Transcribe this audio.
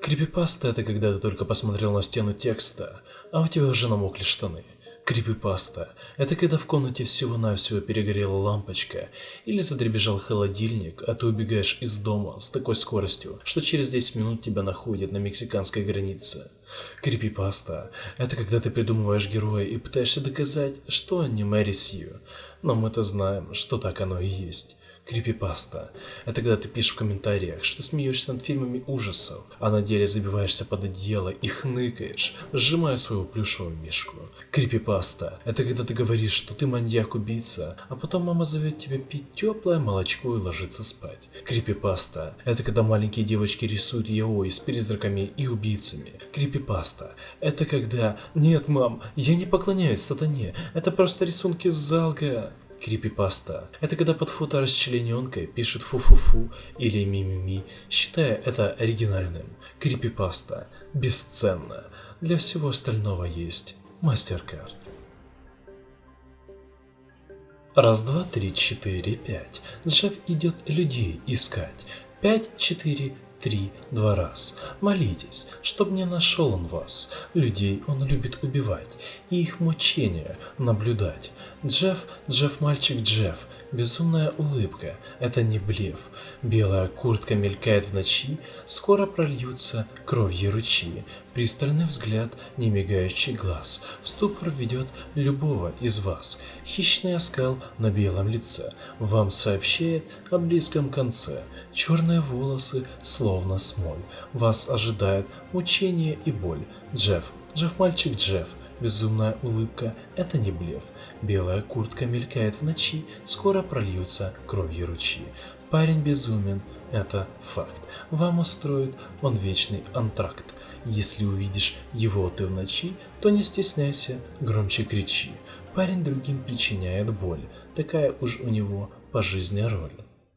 Крипипаста – это когда ты только посмотрел на стену текста, а у тебя уже намокли штаны. Крипипаста – это когда в комнате всего-навсего перегорела лампочка или задребежал холодильник, а ты убегаешь из дома с такой скоростью, что через 10 минут тебя находят на мексиканской границе. Крипипаста – это когда ты придумываешь героя и пытаешься доказать, что он не Мэри Сью, но мы-то знаем, что так оно и есть. Крипипаста – это когда ты пишешь в комментариях, что смеешься над фильмами ужасов, а на деле забиваешься под одеяло и хныкаешь, сжимая своего плюшевого мишку. Крипипаста – это когда ты говоришь, что ты маньяк-убийца, а потом мама зовет тебя пить теплое молочко и ложиться спать. Крипипаста – это когда маленькие девочки рисуют яой с призраками и убийцами. Крипипаста – это когда «Нет, мам, я не поклоняюсь сатане, это просто рисунки с залга». Крипипаста – это когда под фото расчлененкой пишут фу-фу-фу или ми-ми-ми, считая это оригинальным. Крипипаста – бесценно. Для всего остального есть MasterCard. Раз, два, три, четыре, пять. Джефф идет людей искать. Пять, четыре, три, два раз. Молитесь, чтоб не нашел он вас. Людей он любит убивать и их мучения наблюдать. Джефф, Джефф мальчик Джефф, безумная улыбка, это не блеф. Белая куртка мелькает в ночи, скоро прольются кровью ручьи. Пристальный взгляд, немигающий глаз, в ступор ведет любого из вас. Хищный оскал на белом лице вам сообщает о близком конце. Черные волосы, словно смоль, вас ожидает мучение и боль. Джефф, Джефф мальчик Джефф, Безумная улыбка – это не блеф. Белая куртка мелькает в ночи, скоро прольются кровью ручьи. Парень безумен – это факт. Вам устроит он вечный антракт. Если увидишь его ты в ночи, то не стесняйся, громче кричи. Парень другим причиняет боль, такая уж у него по жизни роль.